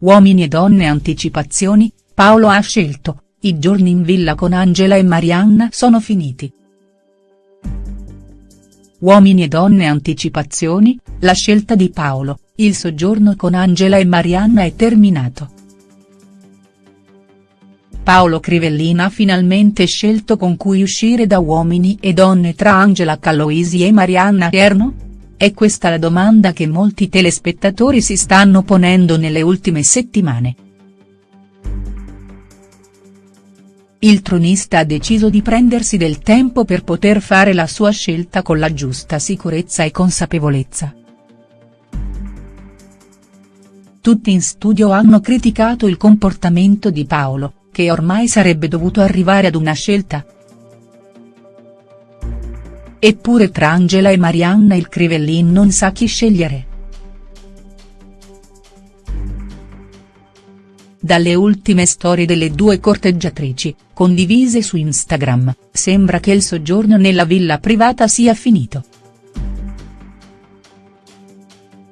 Uomini e donne anticipazioni, Paolo ha scelto, i giorni in villa con Angela e Marianna sono finiti. Uomini e donne anticipazioni, la scelta di Paolo, il soggiorno con Angela e Marianna è terminato. Paolo Crivellina ha finalmente scelto con cui uscire da Uomini e donne tra Angela Calloisi e Marianna Erno? È questa la domanda che molti telespettatori si stanno ponendo nelle ultime settimane. Il tronista ha deciso di prendersi del tempo per poter fare la sua scelta con la giusta sicurezza e consapevolezza. Tutti in studio hanno criticato il comportamento di Paolo, che ormai sarebbe dovuto arrivare ad una scelta, Eppure tra Angela e Marianna il Crivellin non sa chi scegliere. Dalle ultime storie delle due corteggiatrici, condivise su Instagram, sembra che il soggiorno nella villa privata sia finito.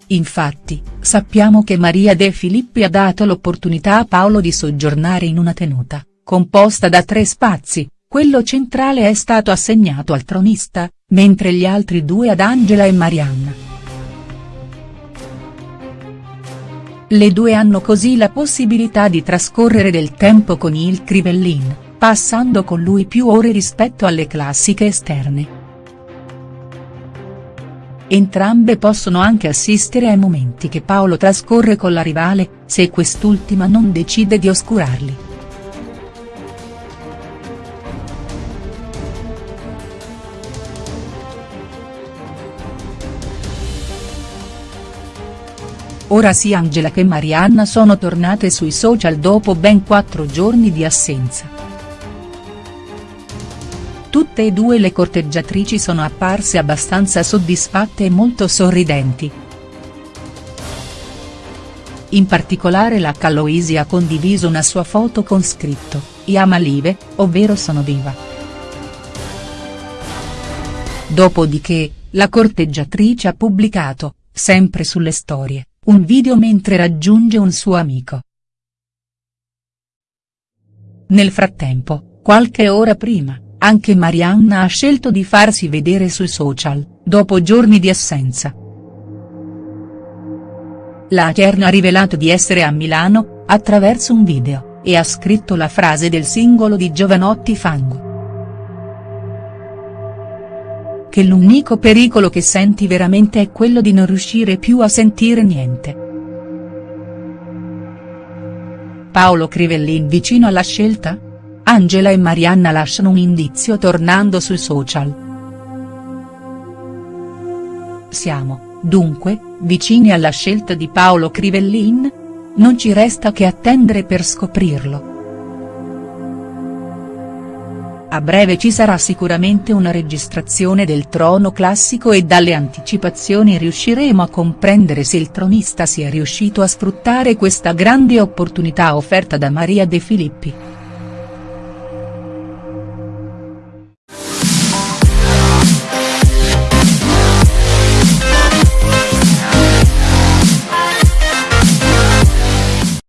Infatti, sappiamo che Maria De Filippi ha dato l'opportunità a Paolo di soggiornare in una tenuta, composta da tre spazi, quello centrale è stato assegnato al tronista, mentre gli altri due ad Angela e Marianna. Le due hanno così la possibilità di trascorrere del tempo con il Crivellin, passando con lui più ore rispetto alle classiche esterne. Entrambe possono anche assistere ai momenti che Paolo trascorre con la rivale, se quest'ultima non decide di oscurarli. Ora sia Angela che Marianna sono tornate sui social dopo ben quattro giorni di assenza. Tutte e due le corteggiatrici sono apparse abbastanza soddisfatte e molto sorridenti. In particolare la Calloisi ha condiviso una sua foto con scritto, Iama Live, ovvero sono viva. Dopodiché, la corteggiatrice ha pubblicato, sempre sulle storie, un video mentre raggiunge un suo amico. Nel frattempo, qualche ora prima, anche Marianna ha scelto di farsi vedere sui social, dopo giorni di assenza. La Cherno ha rivelato di essere a Milano, attraverso un video, e ha scritto la frase del singolo di Giovanotti Fango. Che l'unico pericolo che senti veramente è quello di non riuscire più a sentire niente. Paolo Crivellin vicino alla scelta? Angela e Marianna lasciano un indizio tornando sui social. Siamo, dunque, vicini alla scelta di Paolo Crivellin? Non ci resta che attendere per scoprirlo. A breve ci sarà sicuramente una registrazione del trono classico e dalle anticipazioni riusciremo a comprendere se il tronista sia riuscito a sfruttare questa grande opportunità offerta da Maria De Filippi.